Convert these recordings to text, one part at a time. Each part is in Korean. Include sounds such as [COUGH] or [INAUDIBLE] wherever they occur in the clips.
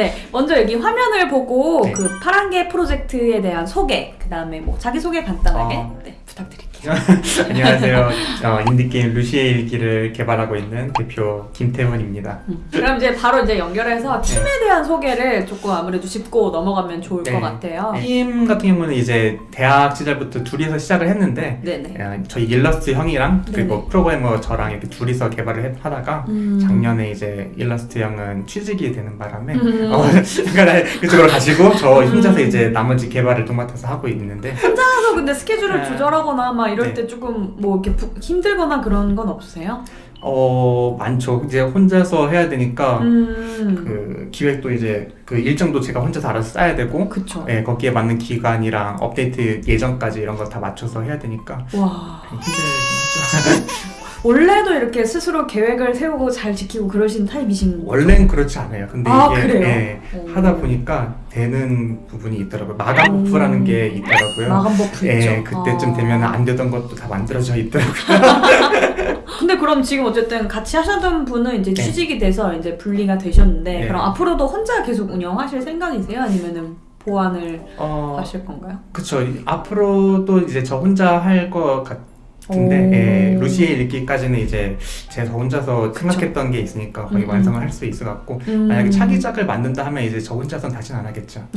네, 먼저 여기 화면을 보고 네. 그 파란 개 프로젝트에 대한 소개, 그 다음에 뭐 자기 소개 간단하게 어. 네, 부탁드릴게요. [LAUGHS] 안녕하세요. 어, 인디게임 루시의 일기를 개발하고 있는 대표 김태훈입니다. 음. 그럼 이제 바로 이제 연결해서 팀에 대한 소개를 조금 아무래도 짚고 넘어가면 좋을 네. 것 같아요. 팀 같은 경우는 이제 대학 시절부터 둘이서 시작을 했는데 네네. 어, 저희 일러스트 형이랑 그리고. 프로그래머 저랑 이렇게 둘이서 개발을 해- 하다가 음. 작년에 이제 일러스트 형은 취직이 되는 바람에 음. [LAUGHS] 어, 그쪽으로 가시고 저 음. 혼자서 이제 나머지 개발을 도맡아서 하고 있는데 혼자서 근데 스케줄을 네. 조절하거나 막 이럴 네. 때 조금 뭐 이렇게 부- 힘들거나 그런 건 없으세요? 어 많죠. 이제 혼자서 해야 되니까 음. 그 기획도 이제 그 일정도 제가 혼자서 알아서 짜야 되고 그쵸. 예, 거기에 맞는 기간이랑 업데이트 예정까지 이런 거 다 맞춰서 해야 되니까 와. 힘들긴 하죠. [LAUGHS] 원래도 이렇게 스스로 계획을 세우고 잘 지키고 그러신 타입이신 원래는 그렇지 않아요. 근데 아, 이게 그래요? 예, 오. 하다 보니까 되는 부분이 있더라고요. 마감 음. 버프라는 게 있더라고요. 마감 버프 있죠. 예, 그때쯤 아. 되면 안 되던 것도 다 만들어져 있더라고요. [LAUGHS] 근데 그럼 지금 어쨌든 같이 하셨던 분은 이제 네. 취직이 돼서 이제 분리가 되셨는데 네. 그럼 앞으로도 혼자 계속 운영하실 생각이세요? 아니면은 보완을 어, 하실 건가요? 그쵸. 이- 앞으로도 이제 저 혼자 할 것 같 오. 예, 루시의 일기까지는 이제 제가 혼자서 생각했던 게 있으니까 거의 음, 완성을 음. 할수 있을 것 같고, 음. 만약에 차기작을 만든다 하면 이제 저 혼자서는 다시는 안 하겠죠. [LAUGHS]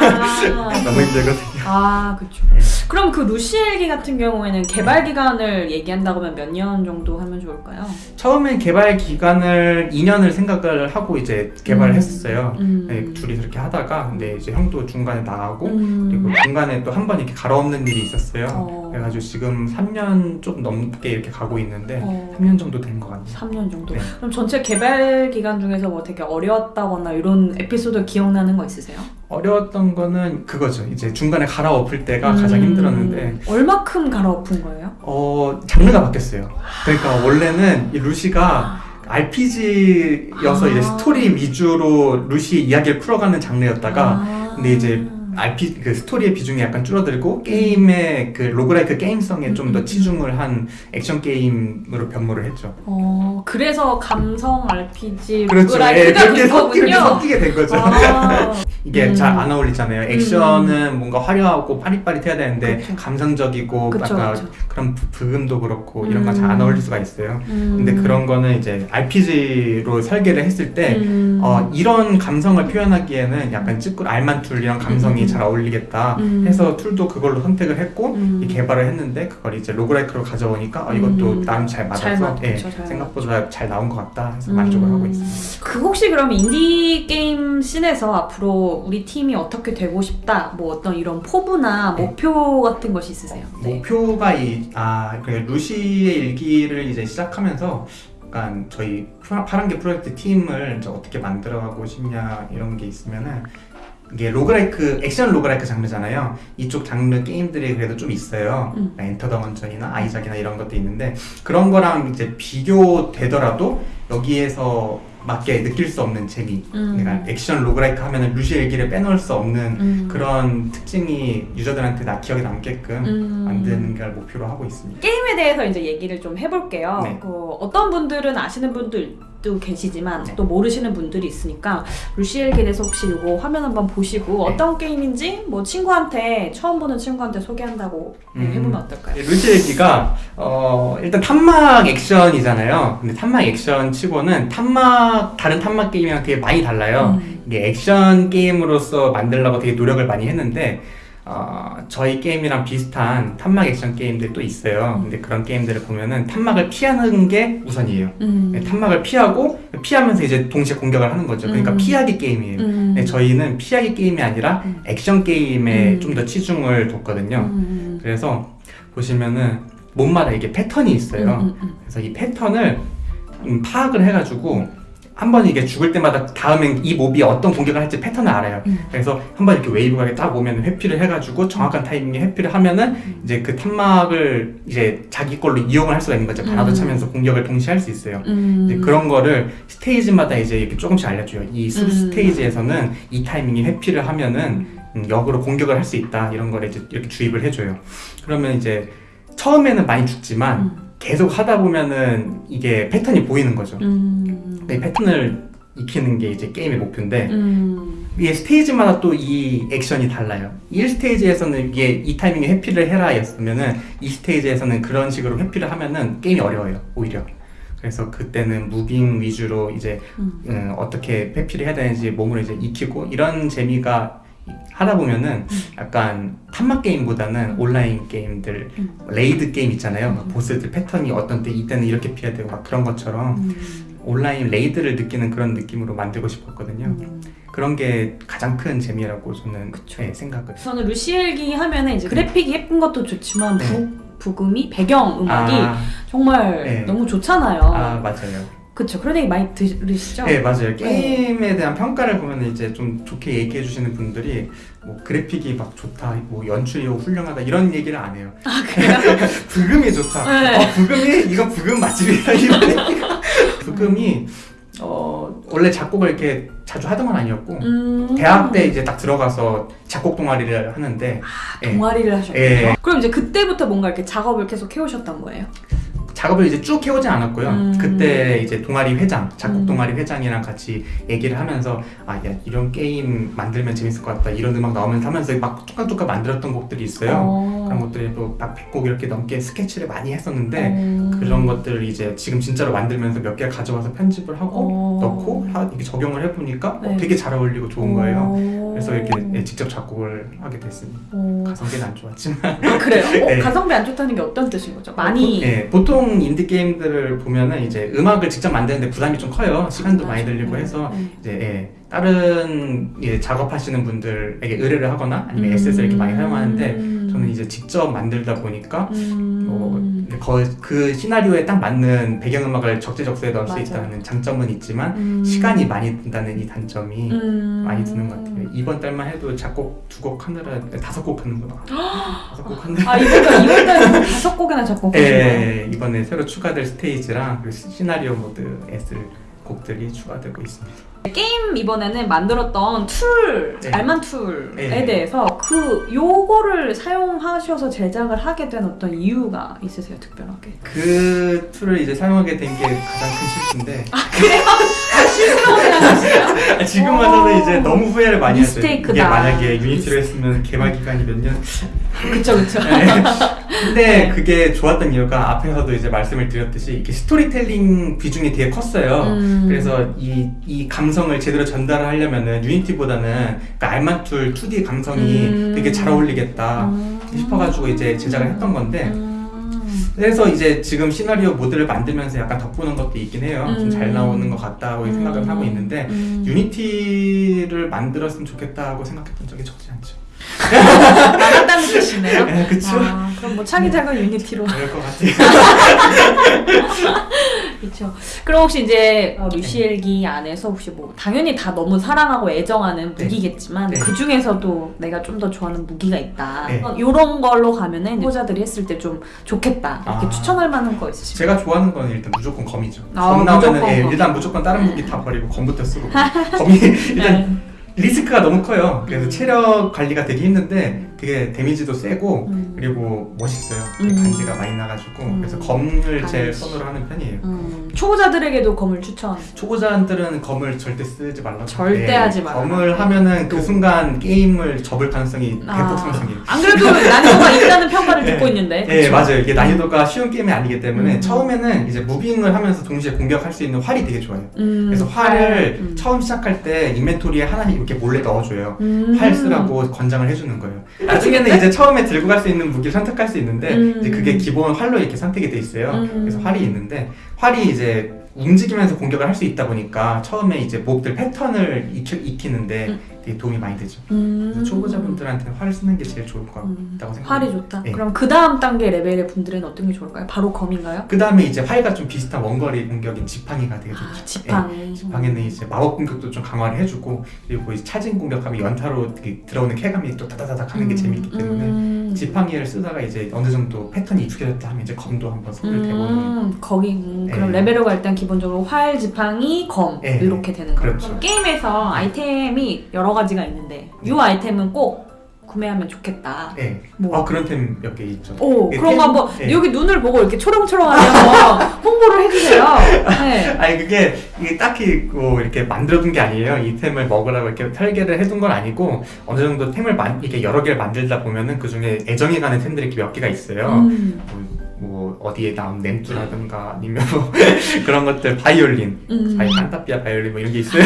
아, [LAUGHS] 너무 힘들거든요. 아 그쵸. 네. 그럼 그 루시엘기 같은 경우에는 개발 기간을 얘기한다고 하면 몇 년 정도 하면 좋을까요? 처음엔 개발 기간을 2년을 생각을 하고 이제 개발을 음. 했었어요. 음. 네, 둘이서 이렇게 하다가, 근데 이제 형도 중간에 나가고, 음. 그리고 중간에 또 한 번 이렇게 갈아엎는 일이 있었어요. 어. 그래가지고 지금 3년 좀 넘게 이렇게 가고 있는데, 어. 3년 정도 된 것 같네요. 3년 정도. 네. 그럼 전체 개발 기간 중에서 뭐 되게 어려웠다거나 이런 에피소드 기억나는 거 있으세요? 어려웠던 거는 그거죠. 이제 중간에 갈아엎을 때가 가장 음. 힘들었는데, 얼마큼 갈아엎은 거예요? 어, 장르가 바뀌었어요. 그러니까 원래는 이 루시가 RPG여서 이제 아. 스토리 위주로 루시 이야기를 풀어가는 장르였다가, 아. 근데 이제 RP 그 스토리의 비중이 약간 줄어들고 게임의 그 roguelike 게임성에 좀 음, 더 음. 치중을 한 액션 게임으로 변모를 했죠. 어 그래서 감성 RPG 그렇죠. 예, 그렇게 된 섞이게. 섞이게 된 거죠. 아, [LAUGHS] 이게 음. 잘안 어울리잖아요. 액션은 뭔가 화려하고 파릿파릿해야 되는데 그쵸. 감성적이고 그쵸, 약간 그쵸. 그런 브- 브금도 그렇고 이런 건잘안 음. 어울릴 수가 있어요. 음. 근데 그런 거는 이제 RPG로 설계를 했을 때 음. 어, 이런 감성을 표현하기에는 약간 쯔꾸르 알만툴 이런 감성이 음. 잘 어울리겠다 음. 해서 툴도 그걸로 선택을 했고 음. 이 개발을 했는데 그걸 이제 roguelike로 가져오니까 어, 이것도 음. 나름 잘잘 맞아서 맞- 예, 잘 생각보다 잘 나온 것 같다 해서 음. 만족을 하고 있습니다. 그 혹시 그럼 인디 게임 scene에서 앞으로 우리 팀이 어떻게 되고 싶다 뭐 어떤 이런 포부나 네. 목표 같은 것이 있으세요? 네. 목표가 이, 아, 그 루시의 일기를 이제 시작하면서 약간 저희 파- 파란개 프로젝트 팀을 이제 어떻게 만들어가고 싶냐 이런 게 있으면은 이게 roguelike 액션 roguelike 장르잖아요. 이쪽 장르 게임들이 그래도 좀 있어요. 음. 엔터 더 건전이나 아이작이나 이런 것도 있는데 그런 거랑 이제 비교되더라도 여기에서 맞게 느낄 수 없는 재미. 음. 그러니까 액션 로그라이크 하면은 루시의 일기를 빼놓을 수 없는 음. 그런 특징이 유저들한테 나 기억에 남게끔 음. 만드는 걸 목표로 하고 있습니다. 게임에 대해서 이제 얘기를 좀 해볼게요. 네. 그 어떤 분들은 아시는 분들 도 계시지만 네. 또 모르시는 분들이 있으니까 루시엘에 대해서 혹시 이거 화면 한번 보시고 네. 어떤 게임인지 뭐 친구한테 처음 보는 친구한테 소개한다고 네, 음. 해보면 어떨까요? 루시 얘기가 어, 일단 탐막 액션이잖아요. 근데 탐막 액션 치고는 탐막 다른 탐막 게임이랑 되게 많이 달라요. 음. 이게 액션 게임으로서 만들려고 되게 노력을 많이 했는데 어, 저희 게임이랑 비슷한 탐막 액션 게임들이 또 있어요. 근데 그런 게임들을 보면은 탐막을 피하는 게 우선이에요. 음. 네, 탐막을 피하고 피하면서 이제 동시에 공격을 하는 거죠. 그러니까 음. 피하기 게임이에요. 음. 네, 저희는 피하기 게임이 아니라 음. 액션 게임에 음. 좀더 치중을 뒀거든요. 음. 그래서 보시면은 몹마다 이게 패턴이 있어요. 그래서 이 패턴을 음, 파악을 해가지고 한 번 이게 죽을 때마다 다음엔 이 몹이 어떤 공격을 할지 패턴을 알아요. 음. 그래서 한 번 이렇게 웨이브가 딱 오면 회피를 해가지고 정확한 타이밍에 회피를 하면은 이제 그 탄막을 이제 자기 걸로 이용을 할 수가 있는 거죠. 마나도 음. 차면서 공격을 동시에 할 수 있어요. 음. 이제 그런 거를 스테이지마다 이제 이렇게 조금씩 알려줘요. 이 숲 음. 스테이지에서는 이 타이밍에 회피를 하면은 음, 역으로 공격을 할 수 있다 이런 걸 이제 이렇게 주입을 해줘요. 그러면 이제 처음에는 많이 죽지만 음. 계속 하다 보면은 이게 패턴이 보이는 거죠. 음. 이 패턴을 익히는 게 이제 게임의 목표인데 음. 이게 스테이지마다 또 이 액션이 달라요. 1스테이지에서는 이게 이 타이밍에 회피를 해라 였으면은 이 스테이지에서는 그런 식으로 회피를 하면은 게임이 어려워요. 오히려. 그래서 그때는 moving 위주로 이제 음. 음, 어떻게 회피를 해야 되는지 몸으로 이제 익히고 이런 재미가 하다 보면은 약간 탄막 게임보다는 온라인 게임들 음. raid 게임 있잖아요. 막 음. 보스들 패턴이 어떤 때 이때는 이렇게 피해야 되고 막 그런 것처럼 음. 온라인 raid를 느끼는 그런 느낌으로 만들고 싶었거든요. 음. 그런 게 가장 큰 재미라고 저는. 네, 생각을. 저는 루시의 일기 하면은 이제 그래픽이 예쁜 것도 좋지만 네. 부, 브금이 배경 음악이 아, 정말 네. 너무 좋잖아요. 아 맞아요. 그쵸. 그런 얘기 많이 들으시죠? 네 맞아요. 게임에 대한 평가를 보면 이제 좀 좋게 얘기해 주시는 분들이 뭐 그래픽이 막 좋다, 뭐 연출이 훌륭하다 이런 얘기를 안 해요. 아 그래요? [LAUGHS] 부금이 좋다. 네. 어 부금이 이건 부금 맛집이다 이런. [LAUGHS] 부금이 어 원래 작곡을 이렇게 자주 하던 건 아니었고 음. 대학 때 이제 딱 들어가서 작곡 동아리를 하는데 예. 동아리를 하셨군요. 예. 그럼 이제 그때부터 뭔가 이렇게 작업을 계속 해오셨던 거예요? 작업을 이제 쭉 해오지 않았고요. 음. 그때 이제 동아리 회장, 작곡 음. 동아리 회장이랑 같이 얘기를 하면서 아, 야, 이런 게임 만들면 재밌을 것 같다. 이런 음악 나오면서 하면서 막 뚝딱뚝딱 만들었던 곡들이 있어요. 어. 그런 것들이 또 막 100곡 이렇게 넘게 스케치를 많이 했었는데 어. 그런 것들을 이제 지금 진짜로 만들면서 몇 개 가져와서 편집을 하고 어. 넣고 하- 이렇게 적용을 해보니까 어, 네. 되게 잘 어울리고 좋은 거예요. 어. 그래서 이렇게 예, 직접 작곡을 하게 됐습니다. 어. 가성비는 안 좋았지만 아, 그래요? [LAUGHS] 어, 네. 가성비 안 좋다는 게 어떤 뜻인 거죠? 많이 예, 보통 인디 게임들을 보면은 이제 음악을 직접 만드는데 부담이 좀 커요. 시간도 많이 들리고 해서 네. 이제 예, 다른 예, 작업하시는 분들에게 의뢰를 하거나 아니면 음. SS를 이렇게 많이 사용하는데 저는 이제 직접 만들다 보니까 음. 어, 거, 그 시나리오에 딱 맞는 배경음악을 적재적소에 넣을 수 맞아요. 있다는 장점은 있지만 음. 시간이 많이 든다는 이 단점이 음. 많이 드는 것 같아요. 이번 달만 해도 작곡 두 곡 하느라 다섯 곡 하는구나. [GASPS] 다섯 곡 하느라. 아 이번 달 이번 달에 다섯 곡이나 작곡하신 거예요? 예, 이번에 새로 추가될 스테이지랑 그리고 시나리오 모드에서 곡들이 추가되고 있습니다. 게임 이번에는 만들었던 tool, 네. 알만툴에 네. 대해서 그 요거를 사용하셔서 제작을 하게 된 어떤 이유가 있으세요, 특별하게? 그 tool을 이제 사용하게 된 게 가장 큰 실수인데 아, [LAUGHS] 실수라고? 지금 오. 와서는 이제 너무 후회를 많이 했어요. mistake다. 이게 만약에 Unity로 했으면 개발 기간이 몇 년? 그쵸, 그쵸. 네. 근데 네. 그게 좋았던 이유가 앞에서도 이제 말씀을 드렸듯이 이게 스토리텔링 비중이 되게 컸어요. 음. 그래서 이, 이 감성을 제대로 전달하려면은 Unity보다는 그 알만툴 2D 감성이 음. 되게 잘 어울리겠다 음. 싶어가지고 이제 제작을 했던 건데 음. 그래서 이제 지금 시나리오 모드를 만들면서 약간 덕보는 것도 있긴 해요. 좀잘 음. 나오는 것 같다고 생각을 하고 있는데 음. 유니티를 만들었으면 좋겠다고 생각했던 적이 적지 않죠. 알았다는 뜻이네요. [LAUGHS] 네, 그쵸. 아, 그럼 뭐 차기작은 유니티로. 그럴 것 같아요. [LAUGHS] 그렇죠. 그럼 혹시 이제 어, 루시엘기 안에서 혹시 뭐 당연히 다 너무 사랑하고 애정하는 네. 무기겠지만 네. 그 중에서도 내가 좀 더 좋아하는 무기가 있다. 네. 어, 이런 걸로 가면은 후보자들이 했을 때 좀 좋겠다. 이렇게 아. 추천할 만한 거 있으실까요? 제가 좋아하는 거는 일단 무조건 검이죠. 아, 검 나오면은 무조건 예, 검. 일단 무조건 다른 무기 다 버리고 검부터 쓰고 [LAUGHS] 검이 일단 네. 리스크가 너무 커요. 그래서 음. 체력 관리가 되게 힘든데 되게 데미지도 세고 음. 그리고 멋있어요. 음. 간지가 많이 나가지고 음. 그래서 검을 제일. 선호를 하는 편이에요. 음, 초보자들에게도 검을 추천. 초보자들은 검을 절대 쓰지 말라고. 절대 예, 하지 말라. 검을 하면은 그 또. 순간 게임을 접을 가능성이 대폭 아, 상승해요. 안 그래도 난이도가 [LAUGHS] 있다는 평가를 네. 듣고 있는데. 예, 그쵸? 맞아요. 이게 난이도가 쉬운 게임이 아니기 때문에 음. 처음에는 이제 무빙을 하면서 동시에 공격할 수 있는 활이 되게 좋아요. 음, 그래서 활을 음. 처음 시작할 때 인벤토리에 하나씩 이렇게 몰래 넣어줘요. 음. 활 쓰라고 권장을 해주는 거예요. 나중에는 이제 처음에 들고 갈 수 있는 무기를 선택할 수 있는데 음. 이제 그게 기본 활로 이렇게 선택이 돼 있어요. 음. 그래서 활이 있는데 활이 이제 움직이면서 공격을 할 수 있다 보니까 처음에 이제 몹들 패턴을 익히, 익히는데 음. 되게 도움이 많이 되죠. 음. 그래서 초보자분들한테는 활을 쓰는 게 제일 좋을 것 같다고 음. 생각해요. 활이 좋다. 네. 그럼 그 다음 단계 레벨의 분들은 어떤 게 좋을까요? 바로 검인가요? 그 다음에 이제 활과 좀 비슷한 원거리 공격인 지팡이가 되게 좋죠. 아, 지팡이. 예, 지팡이는 이제 마법 공격도 좀 강화를 해주고 그리고 차진 공격하면 연타로 들어오는 쾌감이 또 다다다닥 하는 게 재밌기 때문에 음. 지팡이를 쓰다가 이제 어느 정도 패턴이 익숙해졌다 하면 이제 검도 한번 손을 대보는 음, 거기 음, 그럼 네. 레벨로가 일단 기본적으로 활, 지팡이, 검 네. 이렇게 되는 거예요. 그렇죠. 게임에서 아이템이 여러 가지가 있는데 이 아이템은 꼭 구매하면 좋겠다. 네. 뭐. 어 그런 템 몇 개 있죠. 오그 그런 템- 거 한번 네. 여기 눈을 보고 이렇게 초롱초롱하게 한번 [LAUGHS] 홍보를 해주세요. 네. [LAUGHS] 아니 그게 이게 딱히 뭐 이렇게 만들어둔 게 아니에요. 이 템을 먹으라고 이렇게 설계를 해둔 건 아니고 어느 정도 템을 만 이렇게 여러 개를 만들다 보면은 그 중에 애정이 가는 템들이 이렇게 몇 개가 있어요. 음, 뭐, 뭐 어디에 나온 램투라든가 아니면 뭐 [LAUGHS] 그런 것들 바이올린, 음. 바이 판타피아 바이올린 뭐 이런 게 있어요.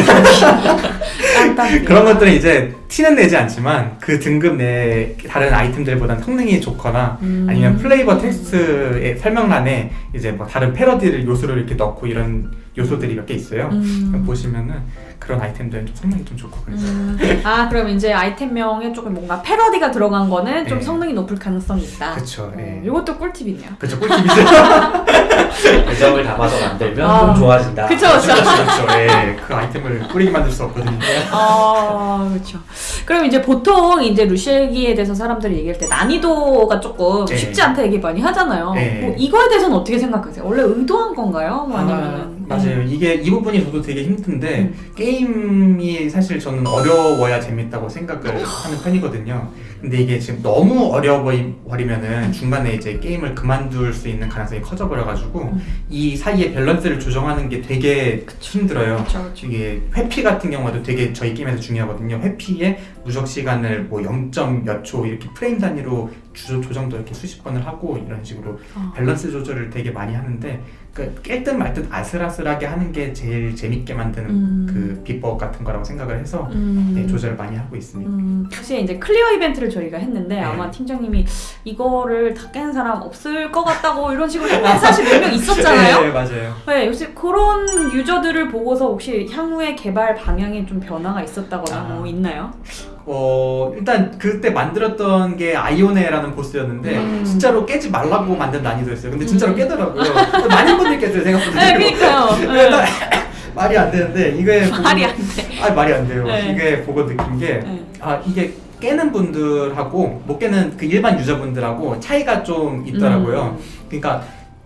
그런 것들은 이제 티는 내지 않지만 그 등급 내 다른 아이템들보다는 성능이 좋거나 음. 아니면 플레이버 텍스트의 설명란에 이제 뭐 다른 패러디를 요소를 이렇게 넣고 이런 요소들이 몇 개 있어요. 음. 보시면은 그런 아이템들은 좀 성능이 좀 좋고 그래서 음. 아 그럼 이제 아이템명에 조금 뭔가 패러디가 들어간 거는 좀 네. 성능이 높을 가능성이 있다. 그쵸. 어, 예. 이것도 꿀팁이네요. 그쵸 꿀팁이죠. [LAUGHS] 애정을 담아서 만들면 아. 좀 좋아진다. 그쵸 그쵸. 그렇죠. 예. 그 아이템을 꾸리게 만들 수 없거든요. 아 그렇죠. 그럼 이제 보통 이제 루시엘기에 대해서 사람들이 얘기할 때 난이도가 조금 네. 쉽지 않다 얘기 많이 하잖아요. 네. 뭐 이거에 대해서는 어떻게 생각하세요? 원래 의도한 건가요? 뭐 아니면은 아, 맞아요. 이게 이 부분이 저도 되게 힘든데 음. 게임이 사실 저는 어려워야 재밌다고 생각을 하는 편이거든요. 근데 이게 지금 너무 어려워버리면은 중간에 이제 게임을 그만둘 수 있는 가능성이 커져버려가지고 음. 이 사이에 밸런스를 조정하는 게 되게 힘들어요. 그렇죠 그렇죠. 이게 회피 같은 경우도 되게 저희 게임에서 중요하거든요. 회피에 누적 시간을 뭐 0. 몇 초 이렇게 프레임 단위로 주, 조정도 이렇게 수십 번을 하고 이런 식으로 어. 밸런스 조절을 되게 많이 하는데 깰 듯 말 듯 아슬아슬하게 하는 게 제일 재밌게 만드는 음. 그 비법 같은 거라고 생각을 해서 음. 네, 조절을 많이 하고 있습니다. 음, 사실 이제 clear 이벤트를 저희가 했는데 네. 아마 팀장님이 이거를 다 깨는 사람 없을 것 같다고 이런 식으로 사실 몇 명 있었잖아요. 네, 맞아요. 네, 역시 그런 유저들을 보고서 혹시 향후의 개발 방향에 좀 변화가 있었다거나 아. 뭐 있나요? 어 일단 그때 만들었던 게 아이오네라는 보스였는데 음. 진짜로 깨지 말라고 만든 난이도였어요. 근데 진짜로 음. 깨더라고요. 많은 분들이 깼어요 생각보다. 네, 그러니까요. [LAUGHS] 일단 [LAUGHS] 말이 안 되는데 이게 [LAUGHS] 보고- 말이 안 돼. 아 말이 안 돼요. 네. 이게 보고 느낀 게 네. 아 이게 깨는 분들하고 못 깨는 그 일반 유저분들하고 차이가 좀 있더라고요. 음. 그러니까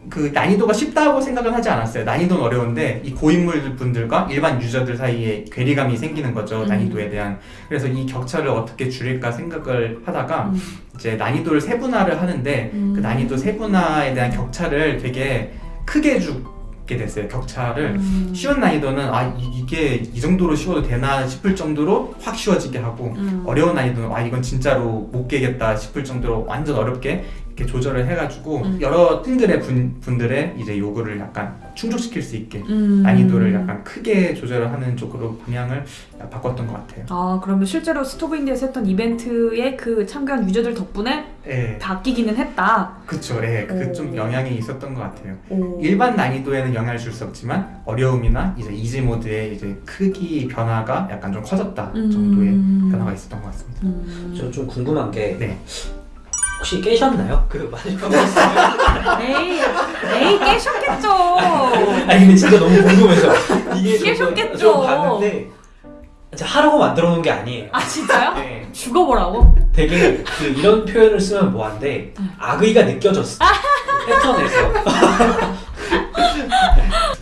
그 난이도가 쉽다고 생각은 하지 않았어요. 난이도는 어려운데 이 고인물 분들과 일반 유저들 사이에 괴리감이 생기는 거죠. 음. 난이도에 대한. 그래서 이 격차를 어떻게 줄일까 생각을 하다가 음. 이제 난이도를 세분화를 하는데 음. 그 난이도 세분화에 대한 격차를 되게 크게 주게 됐어요. 격차를. 음. 쉬운 난이도는 아 이, 게 이 정도로 쉬워도 되나 싶을 정도로 확 쉬워지게 하고 음. 어려운 난이도는 아 이건 진짜로 못 깨겠다 싶을 정도로 완전 어렵게 이렇게 조절을 해가지고 음. 여러 팀들의 분, 분들의 이제 요구를 약간 충족시킬 수 있게 음. 난이도를 약간 크게 조절을 하는 쪽으로 방향을 바꿨던 것 같아요. 아 그러면 실제로 Stove Indie에서 했던 이벤트에 그 참가한 user들 덕분에 예, 바뀌기는 했다. 그쵸. 예, 그 오. 좀 영향이 있었던 것 같아요. 오. 일반 난이도에는 영향을 줄 수 없지만 어려움이나 이제 easy 모드의 이제 크기 변화가 약간 좀 커졌다 정도의 음. 변화가 있었던 것 같습니다. 음. 저 좀 궁금한 게 네. 혹시 깨셨나요? 그 마지막에 에이, 에이 깨셨겠죠. 아니 근데 진짜 너무 궁금해서 이게 좀- 깨셨겠죠. 좀 봤는데 진짜 하라고 만들어 놓은 게 아니에요. 아 진짜요? 네. 죽어보라고? 되게 그 이런 표현을 쓰면 뭐한데 음. 악의가 느껴졌어. 패턴에서. [LAUGHS]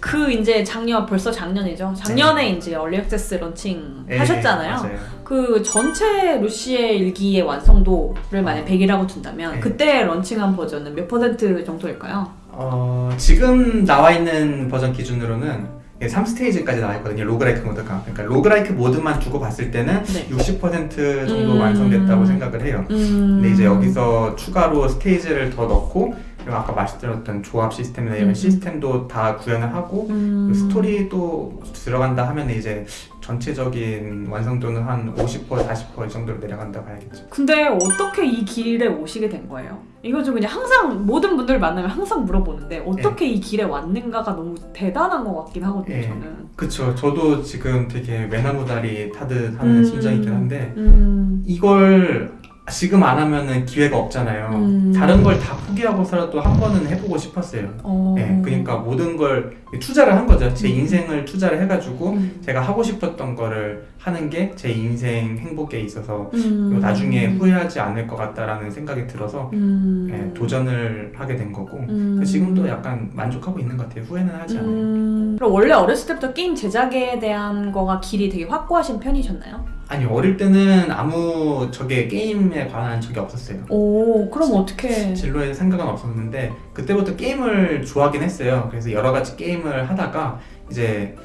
그 이제 작년 벌써 작년이죠. 작년에 이제 얼리 액세스 런칭 예, 하셨잖아요. 맞아요. 그 전체 루시의 일기의 완성도를 만약 100이라고 둔다면 네. 그때 런칭한 버전은 몇 퍼센트 정도일까요? 어, 지금 나와 있는 버전 기준으로는 3스테이지까지 나와 있거든요. roguelike 모드가. 그러니까 roguelike 모드만 두고 봤을 때는 네. 60% 정도 음. 완성됐다고 생각을 해요. 음. 근데 이제 여기서 추가로 스테이지를 더 넣고 그리고 아까 말씀드렸던 조합 시스템이나 이런 음. 시스템도 다 구현을 하고 음. 그 스토리도 들어간다 하면 이제 전체적인 완성도는 한 50% 40%이 정도로 내려간다 봐야겠죠. 근데 어떻게 이 길에 오시게 된 거예요? 이거 좀 그냥 항상 모든 분들 만나면 항상 물어보는데 어떻게 이 길에 왔는가가 너무 대단한 것 같긴 하거든요. 예. 저는. 그쵸. 저도 지금 되게 외나무다리 타듯 하는 음. 심정이긴 한데 음. 이걸 지금 안 하면은 기회가 없잖아요. 음. 다른 걸 다 포기하고서라도 한 번은 해보고 싶었어요. 어. 네, 그러니까 모든 걸 투자를 한 거죠. 제 음. 인생을 투자를 해가지고 음. 제가 하고 싶었던 거를 하는 게 제 인생 행복에 있어서 음. 나중에 후회하지 않을 것 같다라는 생각이 들어서 음. 네, 도전을 하게 된 거고 음. 지금도 약간 만족하고 있는 것 같아요. 후회는 하지 않아요. 음. 그럼 원래 어렸을 때부터 게임 제작에 대한 거가 길이 되게 확고하신 편이셨나요? 아니 어릴 때는 아무 저게 게임에 관한 적이 없었어요. 오 그럼 어떻게? 진로에 생각은 없었는데 그때부터 게임을 좋아하긴 했어요. 그래서 여러 가지 게임을 하다가 이제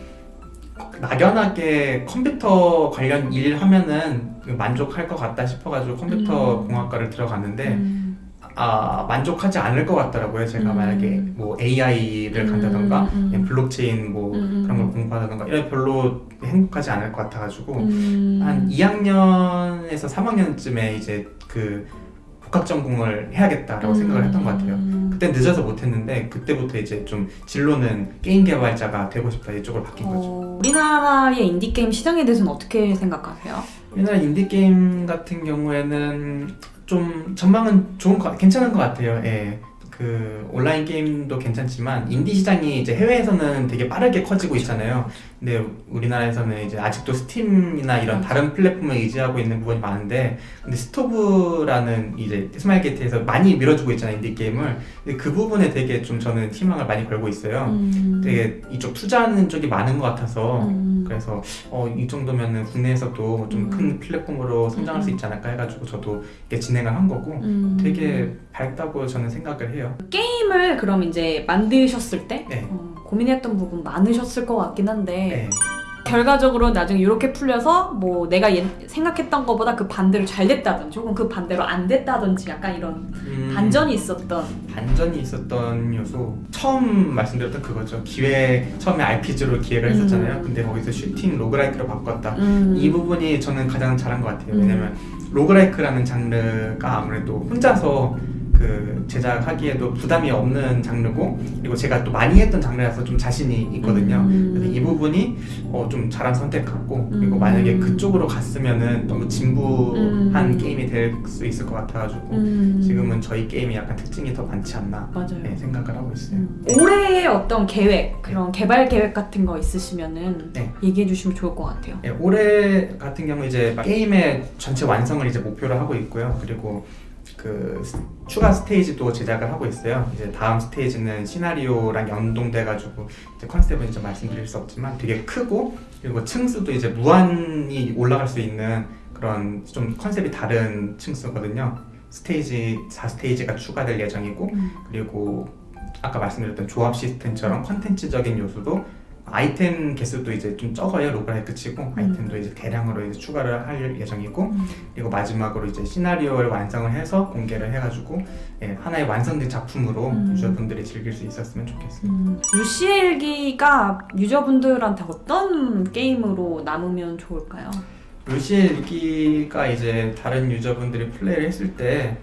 막연하게 컴퓨터 관련 일 하면은 만족할 것 같다 싶어가지고 컴퓨터 음. 공학과를 들어갔는데 음. 아 만족하지 않을 것 같더라고요. 제가 음. 만약에 뭐 AI를 간다던가 음, 음. 블록체인 뭐 음, 그런 걸 음. 공부하다던가 이런 별로 행복하지 않을 것 같아가지고 음. 한 2학년에서 3학년쯤에 이제 그 복합 전공을 해야겠다라고 생각을 했던 것 같아요. 음. 그때 늦어서 못했는데 그때부터 이제 좀 진로는 게임 개발자가 되고 싶다 이쪽으로 바뀐 거죠. 어, 우리나라의 인디 게임 시장에 대해서는 어떻게 생각하세요? 우리나라 인디 게임 같은 경우에는 좀 전망은 좋은 거 괜찮은 것 같아요. 예. 그 온라인 게임도 괜찮지만 인디 시장이 이제 해외에서는 되게 빠르게 커지고 있잖아요. 근데 우리나라에서는 이제 아직도 Steam이나 이런 다른 플랫폼을 의지하고 있는 부분이 많은데 근데 Stove라는 이제 스마일게이트에서 많이 밀어주고 있잖아요 인디 게임을. 근데 그 부분에 되게 좀 저는 희망을 많이 걸고 있어요. 음. 되게 이쪽 투자하는 쪽이 많은 것 같아서 음. 그래서 어, 이 정도면은 국내에서도 좀큰 음. 플랫폼으로 성장할 수 음. 있지 않을까 해가지고 저도 이렇게 진행을 한 거고 음. 되게 밝다고 저는 생각을 해요. 게임을 그럼 이제 만드셨을 때 네. 어, 고민했던 부분 많으셨을 것 같긴 한데 네. 결과적으로 나중에 이렇게 풀려서 뭐 내가 예- 생각했던 것보다 그 반대로 잘 됐다든지 혹은 그 반대로 안 됐다든지 약간 이런 음, 반전이 있었던 반전이 있었던 요소 처음 말씀드렸던 그거죠. 기획 처음에 RPG로 기획을 음. 했었잖아요. 근데 거기서 슈팅 roguelike로 바꿨다. 음. 이 부분이 저는 가장 잘한 것 같아요. 음. 왜냐면 로그라이크라는 장르가 아무래도 혼자서 그 제작하기에도 부담이 없는 장르고 그리고 제가 또 많이 했던 장르라서 좀 자신이 있거든요. 음. 그래서 이 부분이 어, 좀 잘한 선택 같고 그리고 음. 만약에 그쪽으로 갔으면은 너무 진부한 음. 게임이 될 수 있을 것 같아가지고 음. 지금은 저희 게임이 약간 특징이 더 많지 않나. 네, 생각을 하고 있어요. 음. 올해의 어떤 계획 그런 개발 계획 같은 거 있으시면은 네. 얘기해 주시면 좋을 것 같아요. 예, 올해 같은 경우 이제 게임의 전체 완성을 이제 목표로 하고 있고요. 그리고 그 스- 추가 스테이지도 제작을 하고 있어요. 이제 다음 스테이지는 시나리오랑 연동돼 가지고 이제 컨셉은 이제 말씀드릴 수 없지만 되게 크고 그리고 층수도 이제 무한히 올라갈 수 있는 그런 좀 컨셉이 다른 층수거든요. 스테이지 4스테이지가 추가될 예정이고 음. 그리고 아까 말씀드렸던 조합 시스템처럼 컨텐츠적인 요소도 아이템 개수도 이제 좀 적어요 로그라이크 치고 아이템도 이제 대량으로 이제 추가를 할 예정이고 음. 그리고 마지막으로 이제 시나리오를 완성을 해서 공개를 해가지고 예, 하나의 완성된 작품으로 음. 유저분들이 즐길 수 있었으면 좋겠어요. 음. 루시엘기가 유저분들한테 어떤 게임으로 남으면 좋을까요? 루시의 일기가 이제 다른 유저분들이 플레이를 했을 때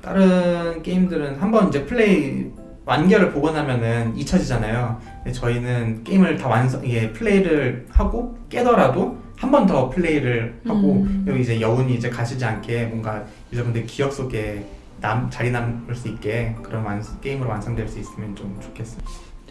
다른 게임들은 한번 이제 플레이 완결을 보고 나면은 잊혀지잖아요. 근데 저희는 게임을 다 완성, 이게 플레이를 하고 깨더라도 한 번 더 플레이를 하고 음. 여기 이제 여운이 이제 가시지 않게 뭔가 유저분들 기억 속에 남 자리 남을 수 있게 그런 완, 게임으로 완성될 수 있으면 좀 좋겠어요.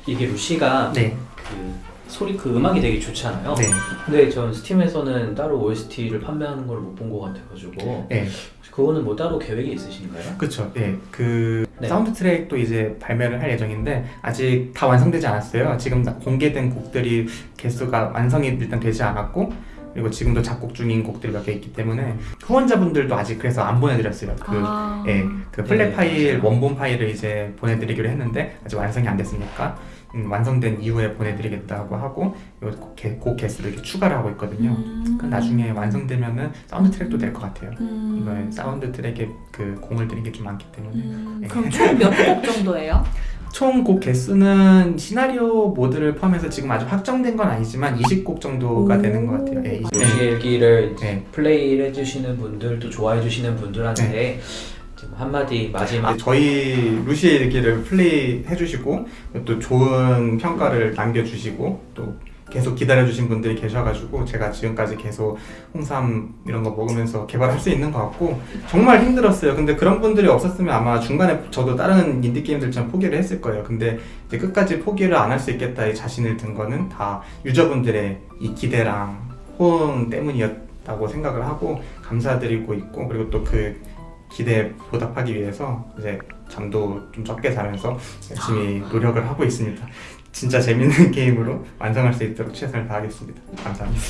이게 루시가 네, 그 소리 그 음악이 되게 좋잖아요. 네, 근데 전 스팀에서는 따로 OST를 판매하는 걸 못 본 것 같아가지고 네. 그거는 뭐 따로 계획이 있으신가요? 그렇죠. 네, 그 네. 사운드 트랙도 이제 발매를 할 예정인데 아직 다 완성되지 않았어요. 지금 다 공개된 곡들이 개수가 완성이 일단 되지 않았고 그리고 지금도 작곡 중인 곡들이 몇개 있기 때문에 후원자분들도 아직 그래서 안 보내드렸어요. 그 아. 예, 그 FLAC 네, 파일 맞아요. 원본 파일을 이제 보내드리기로 했는데 아직 완성이 안 됐으니까 음, 완성된 이후에 보내드리겠다고 하고 요 곡, 개- 곡 개수를 이렇게 추가를 하고 있거든요. 음. 그 나중에 완성되면은 사운드 트랙도 될 것 같아요. 음. 이번에 사운드 트랙에 그 공을 들인 게 좀 많기 때문에 음. 네. 그럼 총 몇 곡 [LAUGHS] 정도예요? 총 곡 개수는 시나리오 모드를 포함해서 지금 아직 확정된 건 아니지만 20곡 정도가 오. 되는 것 같아요. 예, 20, 루시 일기를 네. 플레이를 해주시는 분들 또 좋아해주시는 분들한테 지금 한마디 마지막 이제 저희 루시의 일기를 플레이 해주시고 또 좋은 평가를 남겨주시고 또 계속 기다려주신 분들이 계셔가지고 제가 지금까지 계속 홍삼 이런 거 먹으면서 개발할 수 있는 것 같고 정말 힘들었어요. 근데 그런 분들이 없었으면 아마 중간에 저도 다른 인디 게임들처럼 포기를 했을 거예요. 근데 이제 끝까지 포기를 안 할 수 있겠다 이 자신을 든 거는 다 유저분들의 이 기대랑 호응 때문이었다고 생각을 하고 감사드리고 있고 그리고 또그 기대에 보답하기 위해서 이제 잠도 좀 적게 자면서 열심히 노력을 하고 있습니다. 진짜 재밌는 [LAUGHS] 게임으로 완성할 수 있도록 최선을 다하겠습니다. 감사합니다.